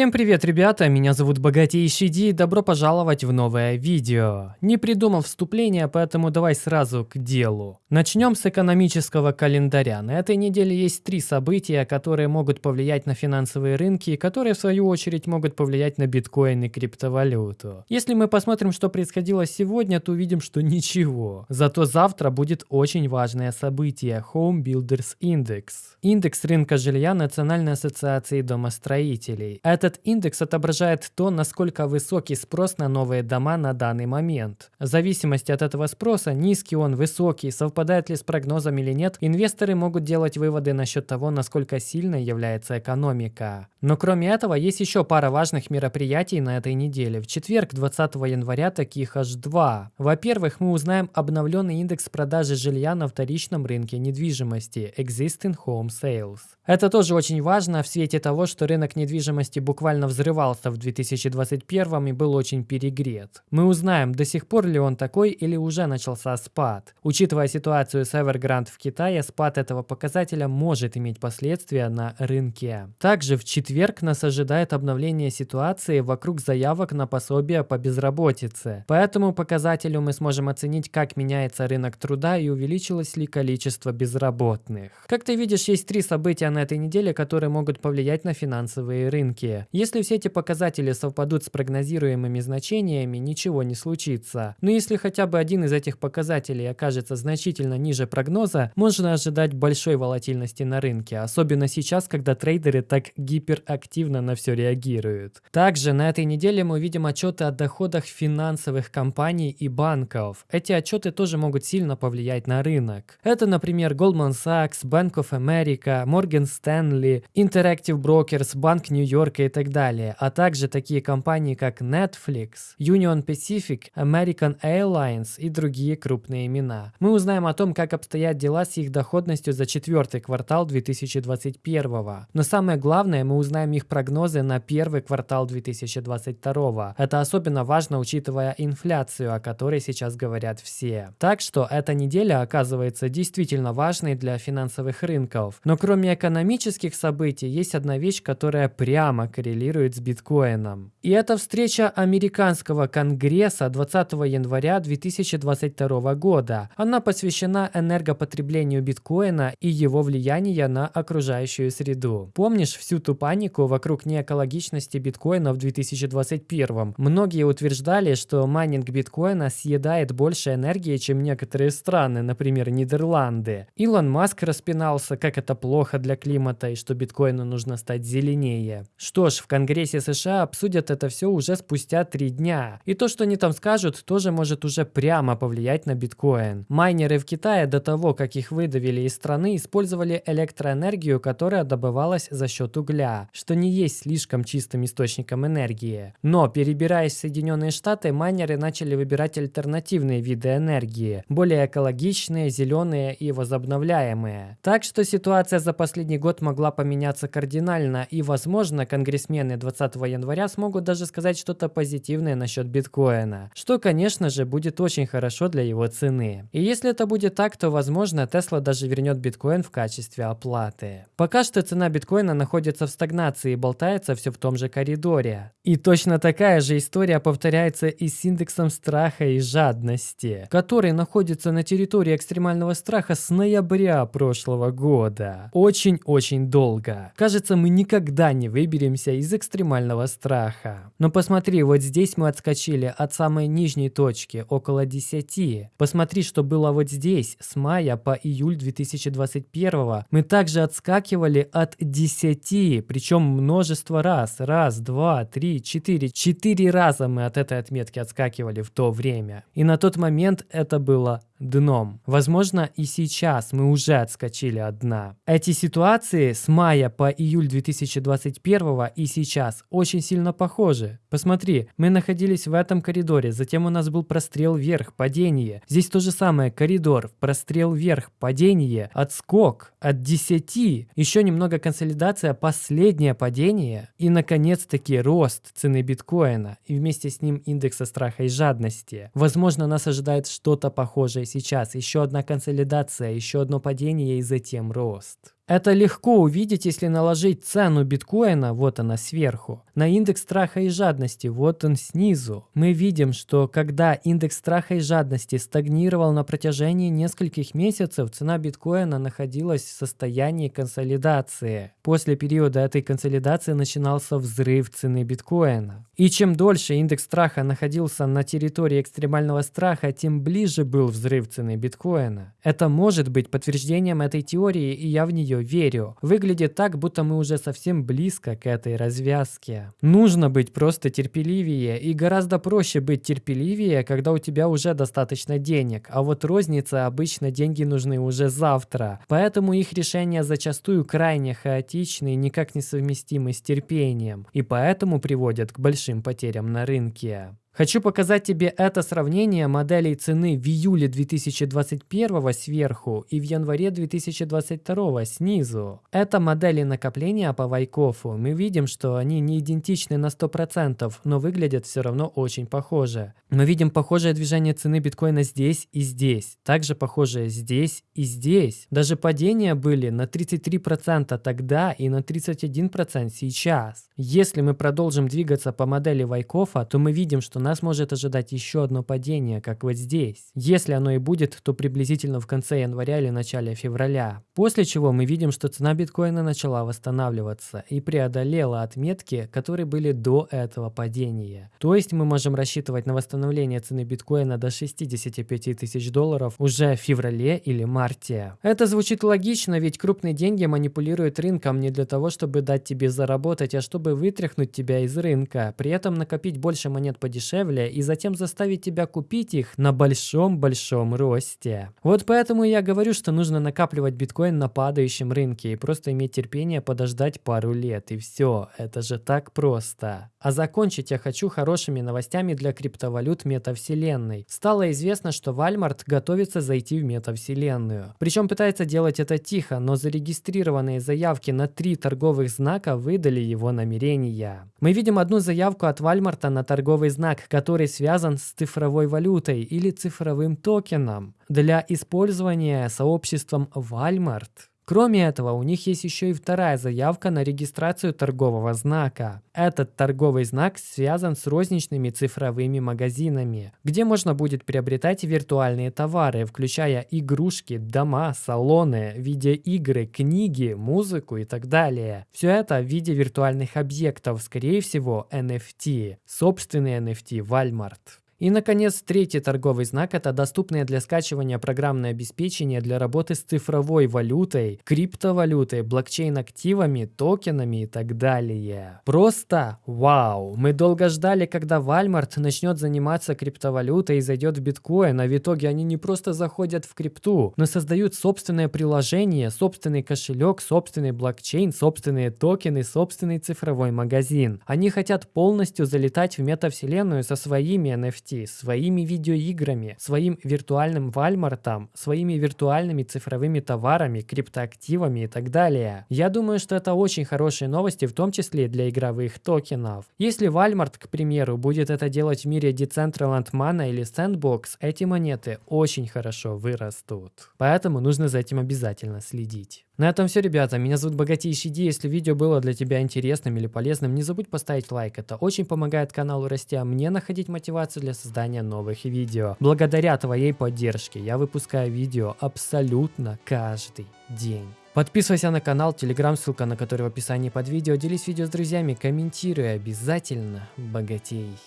Всем привет, ребята, меня зовут Богатейший Ди и добро пожаловать в новое видео. Не придумал вступление, поэтому давай сразу к делу. Начнем с экономического календаря. На этой неделе есть три события, которые могут повлиять на финансовые рынки, и которые в свою очередь могут повлиять на биткоин и криптовалюту. Если мы посмотрим, что происходило сегодня, то увидим, что ничего. Зато завтра будет очень важное событие – Home Builders Index. Индекс рынка жилья Национальной ассоциации домостроителей. Этот индекс отображает то, насколько высокий спрос на новые дома на данный момент. В зависимости от этого спроса, низкий он, высокий, совпадает ли с прогнозом или нет, инвесторы могут делать выводы насчет того, насколько сильной является экономика. Но кроме этого, есть еще пара важных мероприятий на этой неделе. В четверг, 20 января, таких аж два. Во-первых, мы узнаем обновленный индекс продажи жилья на вторичном рынке недвижимости – Existing Home Sales. Это тоже очень важно в свете того, что рынок недвижимости буквально взрывался в 2021 и был очень перегрет. Мы узнаем, до сих пор ли он такой или уже начался спад. Учитывая ситуацию с Evergrande в Китае, спад этого показателя может иметь последствия на рынке. Также в четверг нас ожидает обновление ситуации вокруг заявок на пособие по безработице. По этому показателю мы сможем оценить, как меняется рынок труда и увеличилось ли количество безработных. Как ты видишь, есть три события на этой неделе, которые могут повлиять на финансовые рынки. Если все эти показатели совпадут с прогнозируемыми значениями, ничего не случится. Но если хотя бы один из этих показателей окажется значительно ниже прогноза, можно ожидать большой волатильности на рынке, особенно сейчас, когда трейдеры так гиперактивно на все реагируют. Также на этой неделе мы увидим отчеты о доходах финансовых компаний и банков. Эти отчеты тоже могут сильно повлиять на рынок. Это, например, Goldman Sachs, Bank of America, Morgan Stanley, Interactive Brokers, Банк Нью-Йорка и так далее, а также такие компании, как Netflix, Union Pacific, American Airlines и другие крупные имена. Мы узнаем о том, как обстоят дела с их доходностью за четвертый квартал 2021. Но самое главное, мы узнаем их прогнозы на первый квартал 2022. Это особенно важно, учитывая инфляцию, о которой сейчас говорят все. Так что эта неделя оказывается действительно важной для финансовых рынков. Но кроме экономических событий, есть одна вещь, которая прямо коррелирует с биткоином. И это встреча американского конгресса 20 января 2022 года. Она посвящена энергопотреблению биткоина и его влиянию на окружающую среду. Помнишь всю ту панику вокруг неэкологичности биткоина в 2021? Многие утверждали, что майнинг биткоина съедает больше энергии, чем некоторые страны, например, Нидерланды. Илон Маск распинался, как это плохо для климата и что биткоину нужно стать зеленее. Что ж, в Конгрессе США обсудят это все уже спустя три дня. И то, что они там скажут, тоже может уже прямо повлиять на биткоин. Майнеры в Китае до того, как их выдавили из страны, использовали электроэнергию, которая добывалась за счет угля, что не есть слишком чистым источником энергии. Но, перебираясь в Соединенные Штаты, майнеры начали выбирать альтернативные виды энергии, более экологичные, зеленые и возобновляемые. Так что ситуация за последний год могла поменяться кардинально и, возможно, конгрессмены 20 января смогут даже сказать что-то позитивное насчет биткоина, что, конечно же, будет очень хорошо для его цены. И если это будет так, то, возможно, Tesla даже вернет биткоин в качестве оплаты. Пока что цена биткоина находится в стагнации и болтается все в том же коридоре. И точно такая же история повторяется и с индексом страха и жадности, который находится на территории экстремального страха с ноября прошлого года. Очень-очень долго. Кажется, мы никогда не выберемся из экстремального страха. Но посмотри, вот здесь мы отскочили от самой нижней точки, около 10. Посмотри, что было вот здесь, с мая по июль 2021. Мы также отскакивали от 10, причем множество раз. Раз, два, три, четыре. Четыре раза мы от этой отметки отскакивали в то время. И на тот момент это было дном. Возможно, и сейчас мы уже отскочили от дна. Эти ситуации с мая по июль 2021 и сейчас очень сильно похожи. Посмотри, мы находились в этом коридоре, затем у нас был прострел вверх, падение. Здесь то же самое, коридор, прострел вверх, падение, отскок от 10, еще немного консолидация, последнее падение и, наконец-таки, рост цены биткоина и вместе с ним индекса страха и жадности. Возможно, нас ожидает что-то похожее сейчас. Еще одна консолидация, еще одно падение и затем рост. Это легко увидеть, если наложить цену биткоина, вот она сверху, на индекс страха и жадности, вот он снизу. Мы видим, что когда индекс страха и жадности стагнировал на протяжении нескольких месяцев, цена биткоина находилась в состоянии консолидации. После периода этой консолидации начинался взрыв цены биткоина. И чем дольше индекс страха находился на территории экстремального страха, тем ближе был взрыв цены биткоина. Это может быть подтверждением этой теории, и я в нее верю. Выглядит так, будто мы уже совсем близко к этой развязке. Нужно быть просто терпеливее, и гораздо проще быть терпеливее, когда у тебя уже достаточно денег, а вот розница обычно деньги нужны уже завтра. Поэтому их решения зачастую крайне хаотичны и никак не совместимы с терпением, и поэтому приводят к большим потерям на рынке. Хочу показать тебе это сравнение моделей цены в июле 2021 сверху и в январе 2022 снизу. Это модели накопления по Вайкофу. Мы видим, что они не идентичны на 100%, но выглядят все равно очень похоже. Мы видим похожее движение цены биткоина здесь и здесь. Также похожее здесь и здесь. Даже падения были на 33% тогда и на 31% сейчас. Если мы продолжим двигаться по модели Вайкофа, то мы видим, что нас может ожидать еще одно падение, как вот здесь. Если оно и будет, то приблизительно в конце января или начале февраля. После чего мы видим, что цена биткоина начала восстанавливаться и преодолела отметки, которые были до этого падения. То есть мы можем рассчитывать на восстановление цены биткоина до 65 тысяч долларов уже в феврале или марте. Это звучит логично, ведь крупные деньги манипулируют рынком не для того, чтобы дать тебе заработать, а чтобы вытряхнуть тебя из рынка. При этом накопить больше монет подешевле дешевле и затем заставить тебя купить их на большом-большом росте. Вот поэтому я говорю, что нужно накапливать биткоин на падающем рынке и просто иметь терпение подождать пару лет и все. Это же так просто. А закончить я хочу хорошими новостями для криптовалют метавселенной. Стало известно, что Walmart готовится зайти в метавселенную. Причем пытается делать это тихо, но зарегистрированные заявки на три торговых знака выдали его намерения. Мы видим одну заявку от Walmart на торговый знак который связан с цифровой валютой или цифровым токеном для использования сообществом Walmart. Кроме этого, у них есть еще и вторая заявка на регистрацию торгового знака. Этот торговый знак связан с розничными цифровыми магазинами, где можно будет приобретать виртуальные товары, включая игрушки, дома, салоны, видеоигры, книги, музыку и так далее. Все это в виде виртуальных объектов, скорее всего NFT, собственный NFT Walmart. И, наконец, третий торговый знак – это доступное для скачивания программное обеспечение для работы с цифровой валютой, криптовалютой, блокчейн-активами, токенами и так далее. Просто вау! Мы долго ждали, когда Walmart начнет заниматься криптовалютой и зайдет в биткоин, а в итоге они не просто заходят в крипту, но создают собственное приложение, собственный кошелек, собственный блокчейн, собственные токены, собственный цифровой магазин. Они хотят полностью залетать в метавселенную со своими NFT NFT, своими видеоиграми, своим виртуальным вальмартом, своими виртуальными цифровыми товарами, криптоактивами и так далее. Я думаю, что это очень хорошие новости, в том числе для игровых токенов. Если Walmart, к примеру, будет это делать в мире Decentraland Mana или Sandbox, эти монеты очень хорошо вырастут. Поэтому нужно за этим обязательно следить. На этом все, ребята. Меня зовут Богатейший Ди. Если видео было для тебя интересным или полезным, не забудь поставить лайк. Это очень помогает каналу расти, а мне находить мотивацию для создания новых видео. Благодаря твоей поддержке я выпускаю видео абсолютно каждый день. Подписывайся на канал, телеграм, ссылка на который в описании под видео. Делись видео с друзьями, комментируй обязательно. Богатей.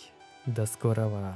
До скорого.